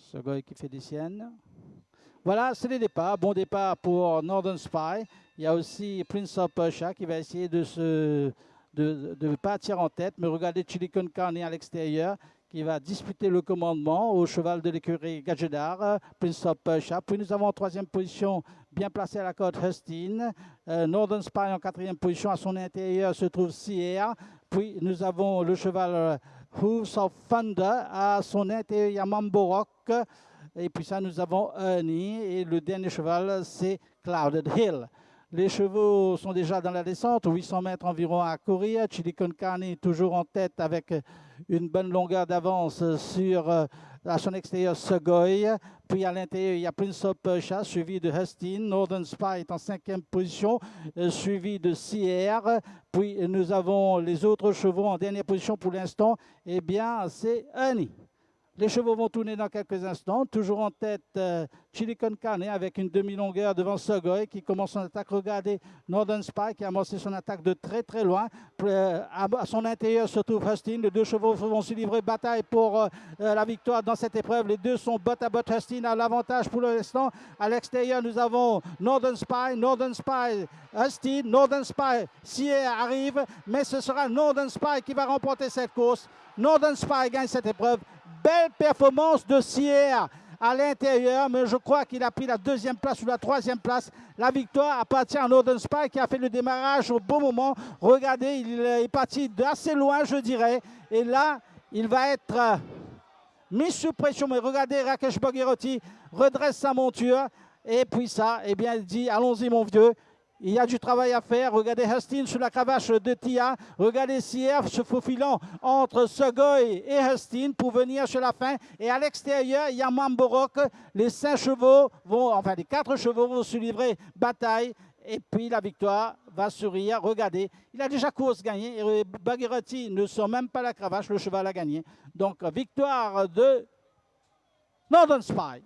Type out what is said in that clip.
Sugoi qui fait des siennes. Voilà, c'est les départs. Bon départ pour Northern Spy. Il y a aussi Prince of Persia qui va essayer de se de, de partir en tête. Mais regardez Chilicon Carne à l'extérieur qui va disputer le commandement au cheval de l'écurie Gadjedar, Prince of Persia. Puis nous avons en troisième position, bien placé à la côte, Hustin. Euh, Northern Spy en quatrième position. À son intérieur se trouve Sierra. Puis nous avons le cheval Hooves of Thunder. À son intérieur, il y a Mamborok. Et puis ça, nous avons Ernie. Et le dernier cheval, c'est Clouded Hill. Les chevaux sont déjà dans la descente, 800 mètres environ à courir. Chilicon Carney toujours en tête avec une bonne longueur d'avance sur euh, à son extérieur Segoy. Puis à l'intérieur, il y a Prince of Persia, suivi de Hustin. Northern Spy est en cinquième position, euh, suivi de Sierra. Puis nous avons les autres chevaux en dernière position pour l'instant. Eh bien, c'est Annie. Les chevaux vont tourner dans quelques instants. Toujours en tête, euh, Chilicon Carne avec une demi-longueur devant Sogoy qui commence son attaque. Regardez Northern Spy qui a amorcé son attaque de très très loin. Euh, à son intérieur se trouve Hustin. Les deux chevaux vont se livrer bataille pour euh, la victoire dans cette épreuve. Les deux sont bot à bot. Hustin a l'avantage pour l'instant. À l'extérieur, nous avons Northern Spy, Northern Spy, Hustin, Northern Spy. Sierra arrive, mais ce sera Northern Spy qui va remporter cette course. Northern Spy gagne cette épreuve belle performance de Sierre à l'intérieur, mais je crois qu'il a pris la deuxième place ou la troisième place. La victoire appartient à Northern Spy qui a fait le démarrage au bon moment. Regardez, il est parti d'assez loin, je dirais. Et là, il va être euh, mis sous pression. Mais regardez, Rakesh Bogherotti redresse sa monture. Et puis ça, eh bien, il dit, allons-y mon vieux, il y a du travail à faire. Regardez Hustin sur la cravache de Tia. Regardez Sierre se faufilant entre Segoy et Hustin pour venir sur la fin. Et à l'extérieur, il y a Mamborok. Les cinq chevaux vont, enfin les quatre chevaux vont se livrer bataille. Et puis la victoire va sourire. Regardez, il a déjà course gagnée. Et ne sort même pas la cravache. Le cheval a gagné. Donc victoire de Northern Spy.